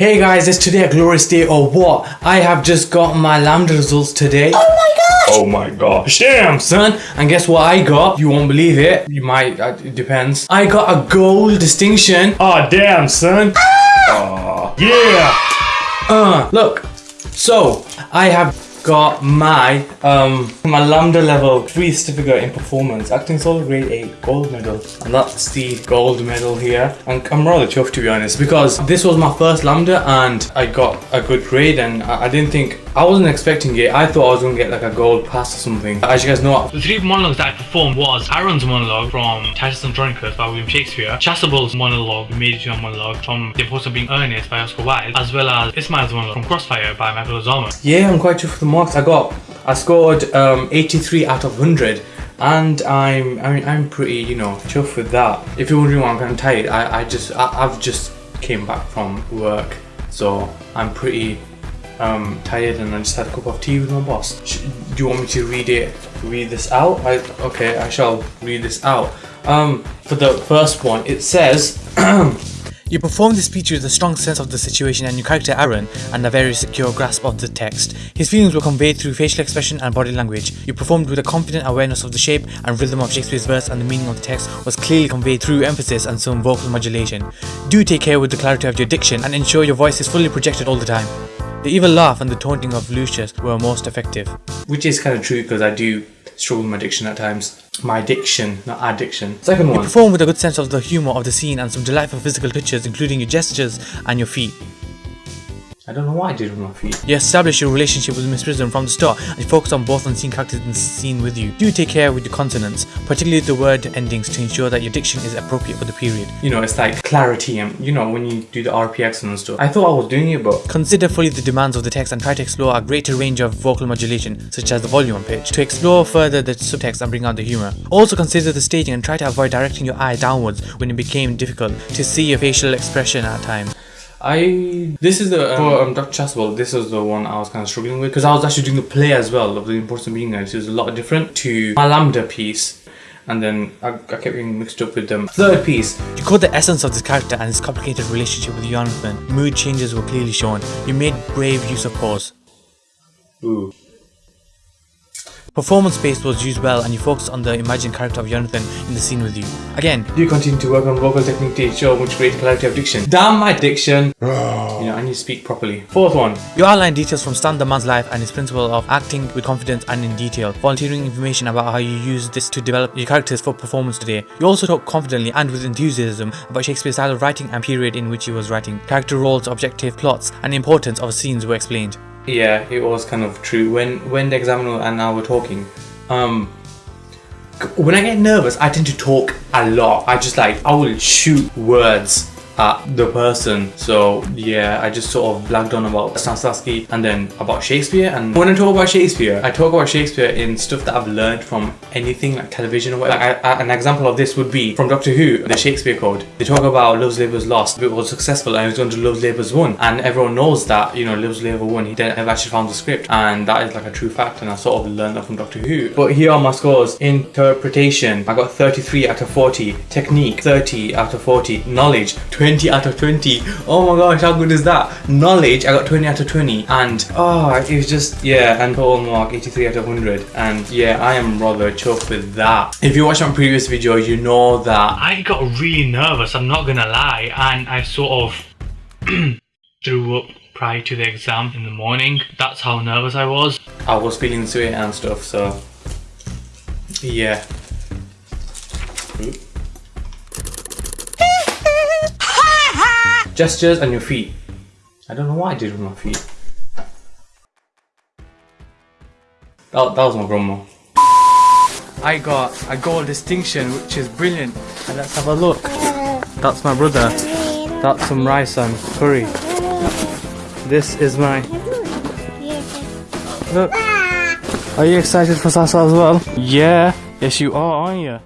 Hey guys, it's today a glorious day or what? I have just got my LAMDA results today. Oh my gosh! Oh my gosh, damn son! And guess what I got? You won't believe it. You might, uh, it depends. I got a gold distinction. Oh damn son! Ah! yeah! Uh, look. So, I have got my um my LAMDA level 3 certificate in performance acting solo grade 8 gold medal and that's the gold medal here and i'm rather chuffed to be honest because this was my first LAMDA and i got a good grade and i, I didn't think I wasn't expecting it. I thought I was going to get like a gold pass or something. As you guys know, the three monologues that I performed was Aaron's monologue from Titus Andronicus by William Shakespeare, Chasuble's monologue, Made It Your Monologue from The Importance of Being Earnest by Oscar Wilde, as well as Ismail's monologue from Crossfire by Michael Azama. Yeah, I'm quite chuffed marks I got. I scored um, 83 out of 100 and I'm I mean I'm pretty you know chuffed with that. If you're wondering why I'm tired, I, I just I, I've just came back from work, so I'm pretty um, tired and I just had a cup of tea with my boss. do you want me to read it? Read this out? I, okay, I shall read this out. Um, for the first one, it says. You perform this speech with a strong sense of the situation and your character Aaron and a very secure grasp of the text. His feelings were conveyed through facial expression and body language. You performed with a confident awareness of the shape and rhythm of Shakespeare's verse and the meaning of the text was clearly conveyed through emphasis and some vocal modulation. Do take care with the clarity of your diction and ensure your voice is fully projected all the time. The evil laugh and the taunting of Lucius were most effective. Which is kind of true because I do struggle with my diction at times. My addiction, not addiction. Second one. You perform with a good sense of the humour of the scene and some delightful physical touches including your gestures and your feet. I don't know why I did with my feet. You establish your relationship with Miss Prism from the start and focus on both unseen characters in the scene with you. Do take care with the consonants, particularly the word endings to ensure that your diction is appropriate for the period. You know, it's like clarity and you know when you do the RPX and stuff. I thought I was doing it but... Consider fully the demands of the text and try to explore a greater range of vocal modulation, such as the volume and pitch, to explore further the subtext and bring out the humour. Also consider the staging and try to avoid directing your eye downwards when it became difficult to see your facial expression at times. I this is the um, for um, Dr. Chasuble. This was the one I was kind of struggling with because I was actually doing the play as well of the importance of being there. So it was a lot different to my LAMDA piece. And then I, I kept getting mixed up with them. Third piece. You caught the essence of this character and his complicated relationship with Jonathan. Mood changes were clearly shown. You made brave use of pause. Ooh. Performance space was used well and you focused on the imagined character of Jonathan in the scene with you. Again, you continue to work on vocal technique to show much greater clarity of diction. Damn my diction! Oh. you know, I need to speak properly. Fourth one. You outline details from Stan the man's life and his principle of acting with confidence and in detail, volunteering information about how you use this to develop your characters for performance today. You also talk confidently and with enthusiasm about Shakespeare's style of writing and period in which he was writing. Character roles, objective plots, and importance of scenes were explained. Yeah, it was kind of true. When when the examiner and I were talking, um, when I get nervous, I tend to talk a lot. I just like I will shoot words at the person. So yeah, I just sort of blagged on about Stanislavski and then about Shakespeare. And when I talk about Shakespeare, I talk about Shakespeare in stuff that I've learned from anything like television or whatever. Like I, I, an example of this would be from Doctor Who, the Shakespeare Code. They talk about Love's Labour's Lost. It was successful and it was going to Love's Labour's Won. And everyone knows that, you know, Love's Labour won. He didn't ever actually found the script. And that is like a true fact. And I sort of learned that from Doctor Who. But here are my scores. Interpretation, I got 33 out of 40. Technique, 30 out of 40. Knowledge, 20 20 out of 20 oh my gosh how good is that? Knowledge I got 20 out of 20 and oh it was just yeah and total mark 83 out of 100 and yeah I am rather chuffed with that. If you watched my previous video you know that I got really nervous I'm not gonna lie. And I sort of threw up prior to the exam in the morning. That's how nervous I was. I was feeling sweat and stuff so yeah Gestures and your feet. I don't know what I did with my feet. That, that was my grandma. I got a gold distinction which is brilliant. And let's have a look. That's my brother. That's some rice and curry. This is my... Look. Are you excited for Sasa as well? Yeah. Yes you are, aren't you?